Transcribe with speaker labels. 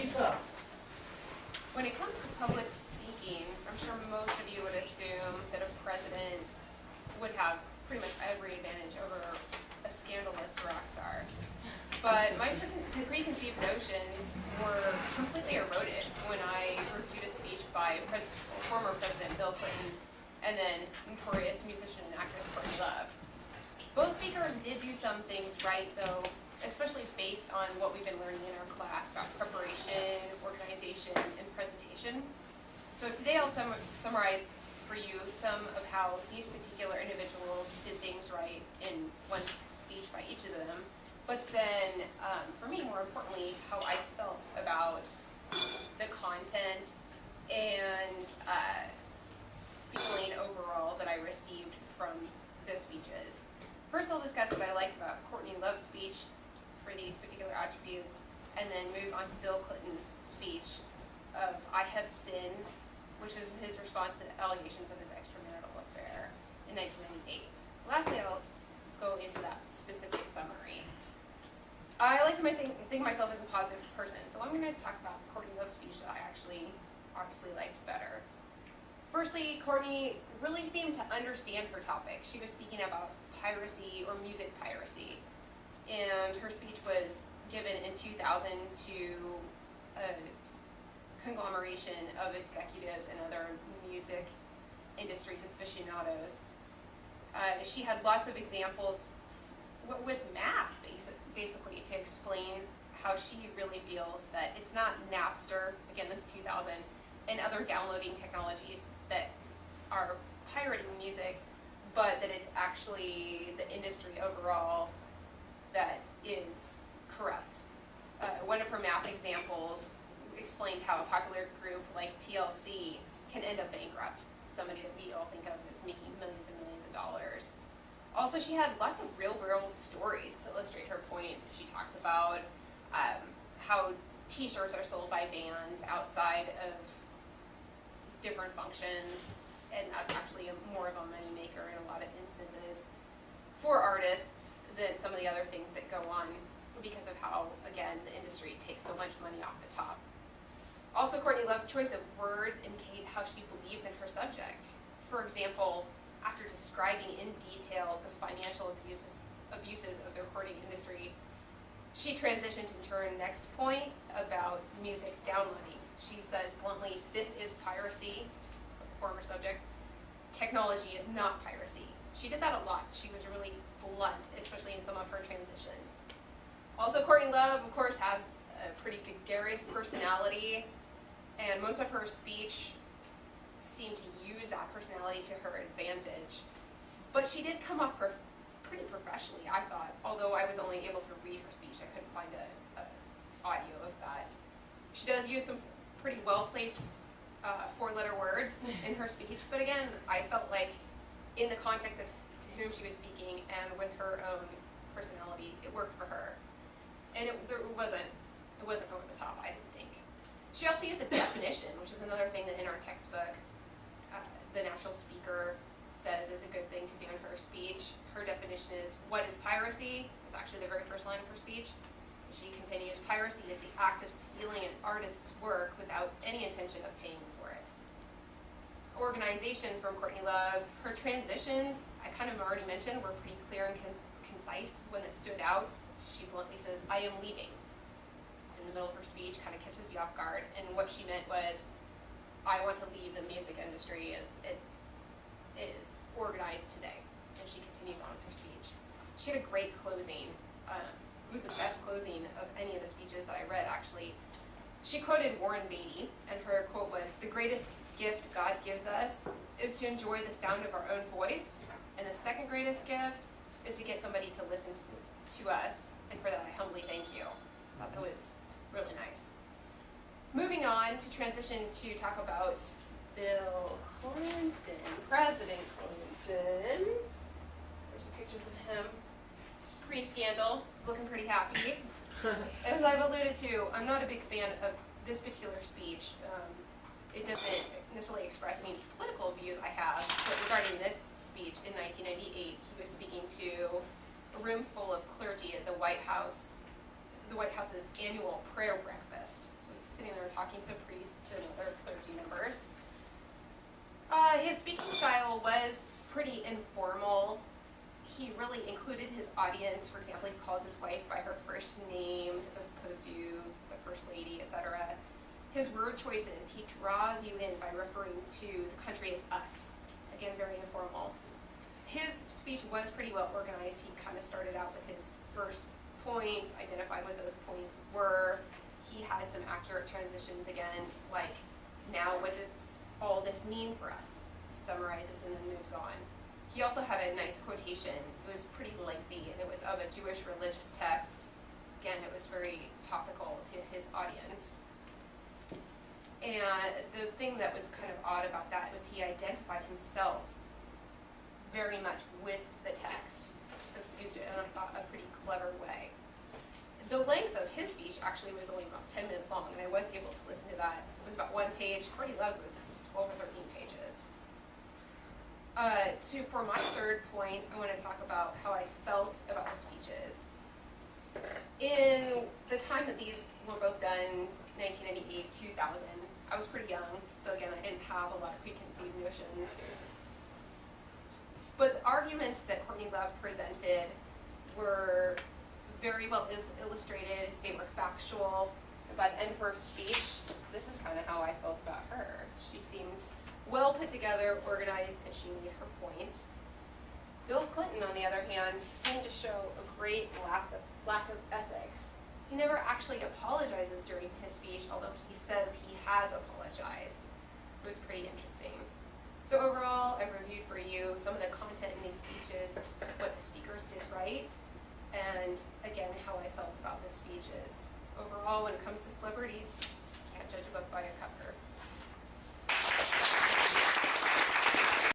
Speaker 1: Lisa?
Speaker 2: When it comes to public speaking, I'm sure most of you would assume that a president would have pretty much every advantage over a scandalous rock star. But my preconceived notions were completely eroded when I reviewed a speech by pres- former President Bill Clinton and then notorious musician and actress Courtney Love. Both speakers did do some things right, though, especially based on what we've been learning in our class about preparation, organization, and presentation. So today I'll sum- summarize for you some of how these particular individuals did things right in one speech by each of them. But then, um, for me, more importantly, how I felt about the content and uh, feeling overall that I received from the speeches. First, I'll discuss what I liked about Courtney Love's speech for these particular attributes, and then move on to Bill Clinton's speech of I have sinned, which was his response to the allegations of his extramarital affair in 1998. Lastly, I'll go into that specific summary. I like to think, think myself as a positive person, so I'm going to talk about Courtney Love's speech that I actually obviously liked better. Firstly, Courtney really seemed to understand her topic. She was speaking about piracy or music piracy, and her speech was given in 2000 to a conglomeration of executives and other music industry aficionados. Uh, she had lots of examples with math, basically, to explain how she really feels that it's not Napster, again, this 2000, and other downloading technologies that are pirating music, but that it's actually the industry overall that is corrupt. Uh, one of her math examples explained how a popular group like TLC can end up bankrupt, somebody that we all think of as making millions and millions of dollars. Also, she had lots of real world stories to illustrate her points. She talked about um, how t shirts are sold by bands outside of different functions, and that's actually a, more of a moneymaker in a lot of instances for artists than some of the other things that go on because of how, again, the industry takes so much money off the top. Also, Courtney Love's choice of words indicate how she believes in her subject. For example, after describing in detail the financial abuses, abuses of the recording industry, she transitioned into her next point about music downloading. She says bluntly, this is piracy, former subject. Technology is not piracy. She did that a lot. She was really blunt, especially in some of her transitions. Also, Courtney Love, of course, has a pretty gregarious personality, and most of her speech seemed to use that personality to her advantage. But she did come off prof- pretty professionally, I thought. Although I was only able to read her speech, I couldn't find a, audio of that. She does use some pretty well placed uh, four letter words in her speech, but again, I felt like in the context of to whom she was speaking and with her own personality, it worked for her. And it, there wasn't it wasn't over the top, I didn't think. She also used a definition, which is another thing that in our textbook, uh, the national speaker says is a good thing to do in her speech. Her definition is what is piracy? It's actually the very first line of her speech. She continues, piracy is the act of stealing an artist's work without any intention of paying for it. Organization from Courtney Love. Her transitions, I kind of already mentioned, were pretty clear and con- concise. When it stood out, she bluntly says, I am leaving. It's in the middle of her speech, kind of catches you off guard. And what she meant was, I want to leave the music industry as it is organized today. And she continues on with her speech. She had a great closing. Um, it was the best closing of any of the speeches that I read, actually. She quoted Warren Beatty, and her quote was The greatest gift God gives us is to enjoy the sound of our own voice, and the second greatest gift is to get somebody to listen to, to us, and for that I humbly thank you. I thought that was really nice. Moving on to transition to talk about Bill Clinton, President Clinton. There's some pictures of him pre-scandal. He's looking pretty happy. As I've alluded to, I'm not a big fan of this particular speech. Um, it doesn't necessarily express any political views I have, but regarding this speech in 1998, he was speaking to a room full of clergy at the White House, the White House's annual prayer breakfast. So he's sitting there talking to priests and other clergy members. Uh, his speaking style was pretty informal. He really included his audience. For example, he calls his wife by her first name as opposed to the first lady, etc. His word choices, he draws you in by referring to the country as us. Again, very informal. His speech was pretty well organized. He kind of started out with his first points, identified what those points were. He had some accurate transitions again, like, now what does all this mean for us? He summarizes and then moves on. He also had a nice quotation. It was pretty lengthy and it was of a Jewish religious text. Again, it was very topical to his audience. And the thing that was kind of odd about that was he identified himself very much with the text. So he used it in, I thought, a pretty clever way. The length of his speech actually was only about 10 minutes long, and I was able to listen to that. It was about one page. Courtney Love's was 12 or 13 pages. Uh, to, for my third point, I want to talk about how I felt about the speeches. In time that these were both done, 1998, 2000, I was pretty young, so again, I didn't have a lot of preconceived notions. But the arguments that Courtney Love presented were very well illustrated, they were factual. By the end of her speech, this is kind of how I felt about her. She seemed well put together, organized, and she made her point. Bill Clinton, on the other hand, seemed to show a great lack of, lack of ethics. He never actually apologizes during his speech, although he says he has apologized. It was pretty interesting. So overall, I've reviewed for you some of the content in these speeches, what the speakers did right, and again, how I felt about the speeches. Overall, when it comes to celebrities,